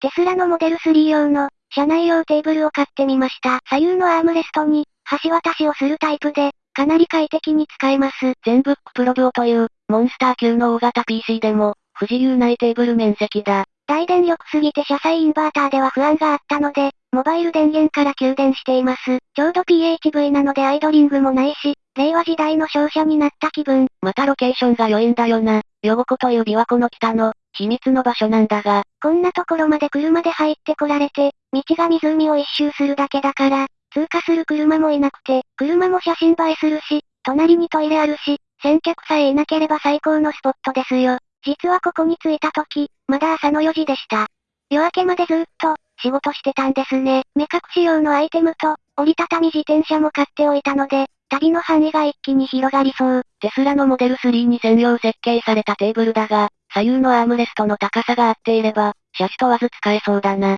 テスラのモデル3用の、車内用テーブルを買ってみました。左右のアームレストに、橋渡しをするタイプで、かなり快適に使えます。全ブックプロブという、モンスター級の大型 PC でも、不自由ないテーブル面積だ。大電力すぎて車載インバーターでは不安があったので、モバイル電源から給電しています。ちょうど PHV なのでアイドリングもないし、令和時代の商社になった気分。またロケーションが良いんだよな。ヨゴコという琵琶湖の北の、秘密の場所なんだが。こんなところまで車で入ってこられて、道が湖を一周するだけだから、通過する車もいなくて、車も写真映えするし、隣にトイレあるし、先客さえいなければ最高のスポットですよ。実はここに着いた時、まだ朝の4時でした。夜明けまでずっと、仕事してたんですね。目隠し用のアイテムと、折りたたみ自転車も買っておいたので、旅の範囲が一気に広がりそう。テスラのモデル3に専用設計されたテーブルだが、左右のアームレストの高さが合っていれば、車種問わず使えそうだな。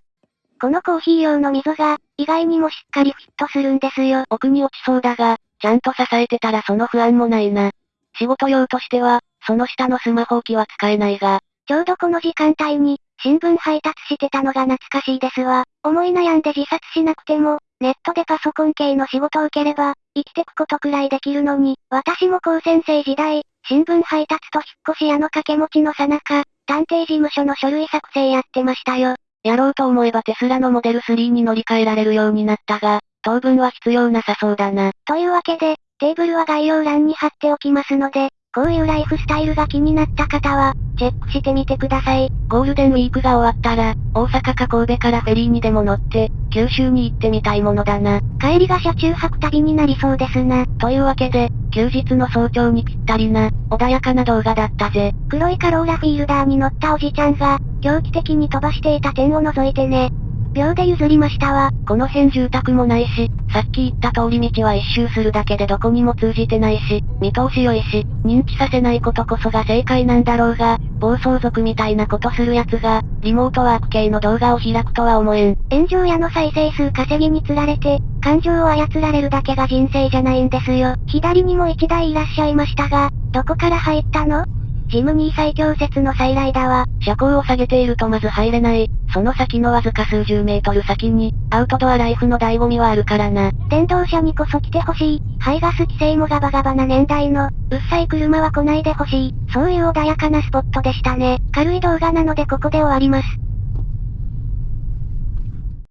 このコーヒー用の溝が、意外にもしっかりフィットするんですよ。奥に落ちそうだが、ちゃんと支えてたらその不安もないな。仕事用としては、その下のスマホ置きは使えないが。ちょうどこの時間帯に、新聞配達してたのが懐かしいですわ。思い悩んで自殺しなくても、ネットでパソコン系の仕事を受ければ、生きてくことくらいできるのに、私も高専生時代、新聞配達と引っ越し屋の掛け持ちのさなか、探偵事務所の書類作成やってましたよ。やろうと思えばテスラのモデル3に乗り換えられるようになったが、当分は必要なさそうだな。というわけで、テーブルは概要欄に貼っておきますので、こういうライフスタイルが気になった方は、チェックしてみてください。ゴールデンウィークが終わったら、大阪か神戸からフェリーにでも乗って、九州に行ってみたいものだな。帰りが車中泊旅になりそうですな。というわけで、休日の早朝にぴったりな、穏やかな動画だったぜ。黒いカローラフィールダーに乗ったおじちゃんが、狂気的に飛ばしていた点を除いてね。秒で譲りましたわ。この辺住宅もないし、さっき言った通り道は一周するだけでどこにも通じてないし、見通し良いし、認知させないことこそが正解なんだろうが、暴走族みたいなことする奴が、リモートワーク系の動画を開くとは思えん。炎上屋の再生数稼ぎに釣られて、感情を操られるだけが人生じゃないんですよ。左にも一台いらっしゃいましたが、どこから入ったの？ジムニー最強説の再来だわ。車高を下げているとまず入れない。その先のわずか数十メートル先に、アウトドアライフの醍醐味はあるからな。電動車にこそ来てほしい。排ガス規制もガバガバな年代の、うっさい車は来ないでほしい。そういう穏やかなスポットでしたね。軽い動画なのでここで終わります。